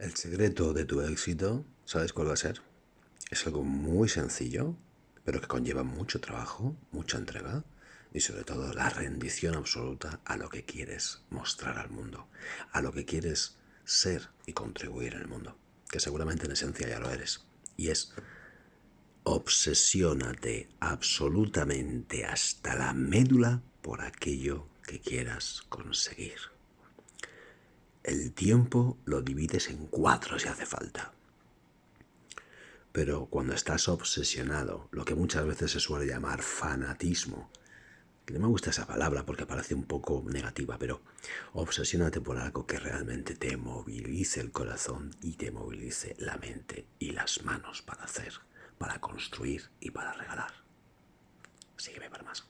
El secreto de tu éxito, ¿sabes cuál va a ser? Es algo muy sencillo, pero que conlleva mucho trabajo, mucha entrega y sobre todo la rendición absoluta a lo que quieres mostrar al mundo, a lo que quieres ser y contribuir en el mundo, que seguramente en esencia ya lo eres. Y es obsesiónate absolutamente hasta la médula por aquello que quieras conseguir. El tiempo lo divides en cuatro si hace falta. Pero cuando estás obsesionado, lo que muchas veces se suele llamar fanatismo, que no me gusta esa palabra porque parece un poco negativa, pero obsesiónate por algo que realmente te movilice el corazón y te movilice la mente y las manos para hacer, para construir y para regalar. Sígueme para más.